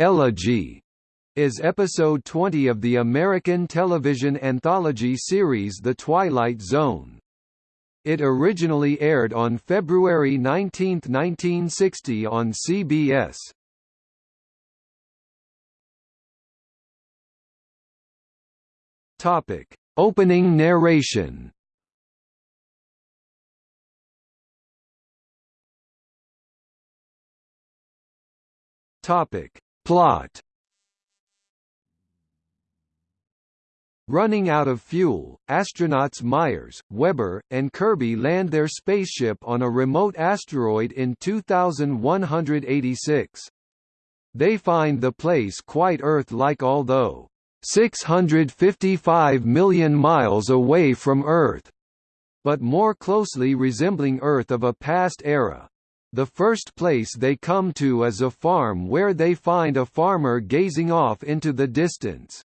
Elegy is episode 20 of the American television anthology series The Twilight Zone. It originally aired on February 19, 1960 on CBS. Topic: Opening narration. Topic: Plot Running out of fuel, astronauts Myers, Weber, and Kirby land their spaceship on a remote asteroid in 2186. They find the place quite Earth-like although 655 million miles away from Earth, but more closely resembling Earth of a past era. The first place they come to is a farm where they find a farmer gazing off into the distance.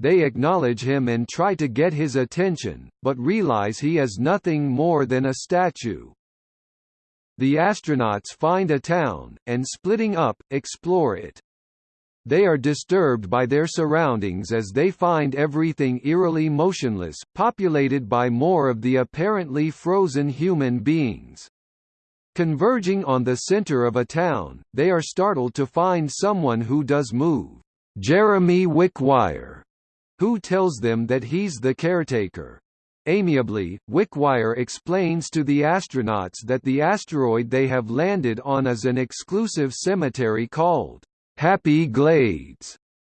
They acknowledge him and try to get his attention, but realize he is nothing more than a statue. The astronauts find a town, and splitting up, explore it. They are disturbed by their surroundings as they find everything eerily motionless, populated by more of the apparently frozen human beings. Converging on the center of a town, they are startled to find someone who does move. Jeremy Wickwire, who tells them that he's the caretaker. Amiably, Wickwire explains to the astronauts that the asteroid they have landed on is an exclusive cemetery called Happy Glades,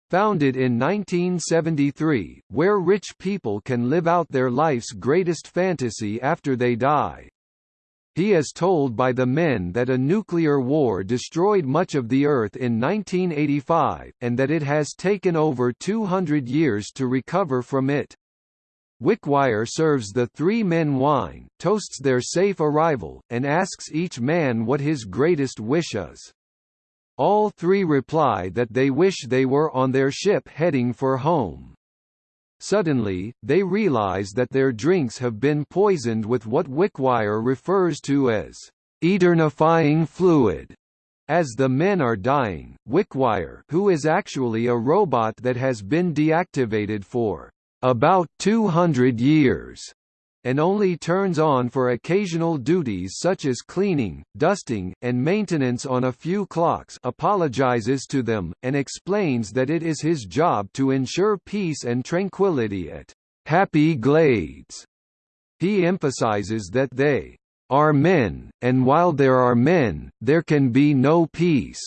founded in 1973, where rich people can live out their life's greatest fantasy after they die. He is told by the men that a nuclear war destroyed much of the Earth in 1985, and that it has taken over 200 years to recover from it. Wickwire serves the three men wine, toasts their safe arrival, and asks each man what his greatest wish is. All three reply that they wish they were on their ship heading for home. Suddenly, they realize that their drinks have been poisoned with what Wickwire refers to as eternifying fluid. As the men are dying, Wickwire who is actually a robot that has been deactivated for about 200 years and only turns on for occasional duties such as cleaning, dusting, and maintenance on a few clocks apologizes to them, and explains that it is his job to ensure peace and tranquility at Happy Glades. He emphasizes that they are men, and while there are men, there can be no peace.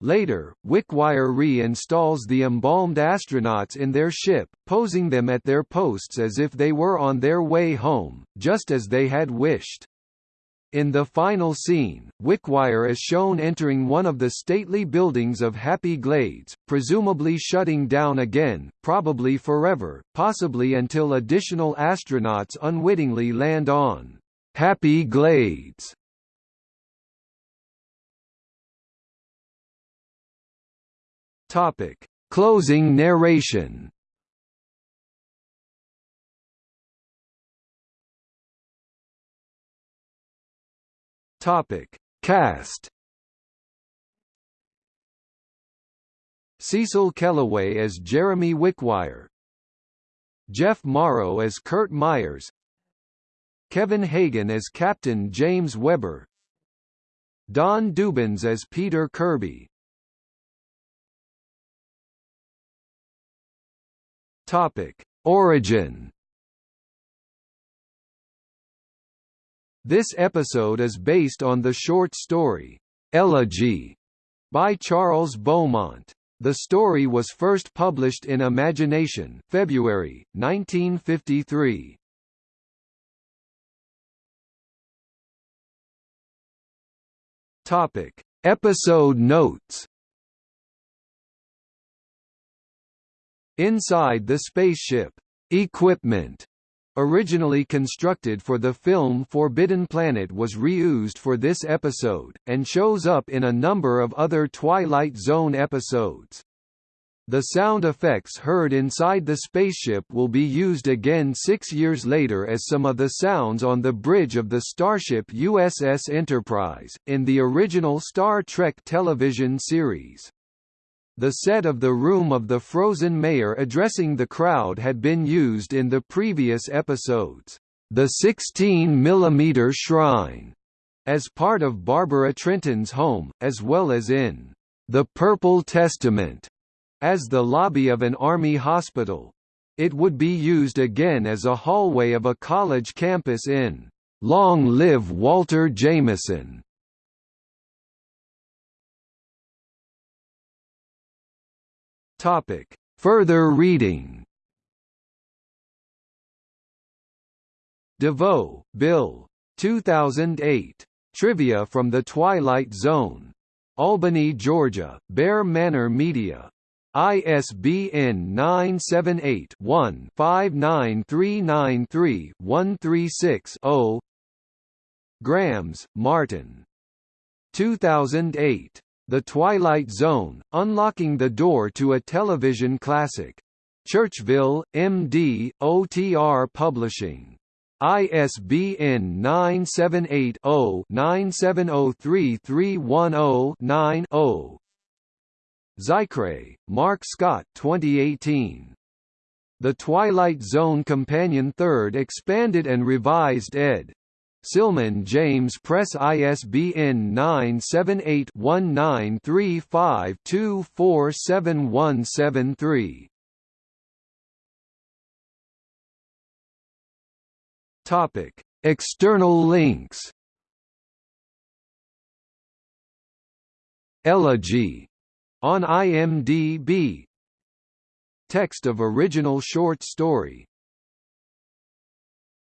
Later, Wickwire re-installs the embalmed astronauts in their ship, posing them at their posts as if they were on their way home, just as they had wished. In the final scene, Wickwire is shown entering one of the stately buildings of Happy Glades, presumably shutting down again, probably forever, possibly until additional astronauts unwittingly land on Happy Glades. Topic: Closing narration. Topic: Cast. Cecil Kellaway as Jeremy Wickwire. Jeff Morrow as Kurt Myers. Kevin Hagen as Captain James Weber. Don Dubbins as Peter Kirby. Topic: Origin. This episode is based on the short story Elegy by Charles Beaumont. The story was first published in Imagination, February 1953. Topic: Episode notes. Inside the spaceship, equipment originally constructed for the film Forbidden Planet was reused for this episode, and shows up in a number of other Twilight Zone episodes. The sound effects heard inside the spaceship will be used again six years later as some of the sounds on the bridge of the starship USS Enterprise, in the original Star Trek television series. The set of the room of the frozen mayor addressing the crowd had been used in the previous episodes, The 16 mm Shrine, as part of Barbara Trenton's home, as well as in The Purple Testament as the lobby of an army hospital. It would be used again as a hallway of a college campus in Long Live Walter Jameson. Topic: Further reading. DeVoe, Bill. 2008. Trivia from the Twilight Zone. Albany, Georgia, Bear Manor Media. ISBN 978-1-59393-136-0 Grams, Martin. 2008. The Twilight Zone, Unlocking the Door to a Television Classic. Churchville, MD, OTR Publishing. ISBN 978 0 9703310 9 0 Zicree, Marc Scott 2018. The Twilight Zone Companion 3rd Expanded and Revised ed. Silman James Press ISBN 978-1935247173. Topic: External links. Elegy on IMDb Text of original short story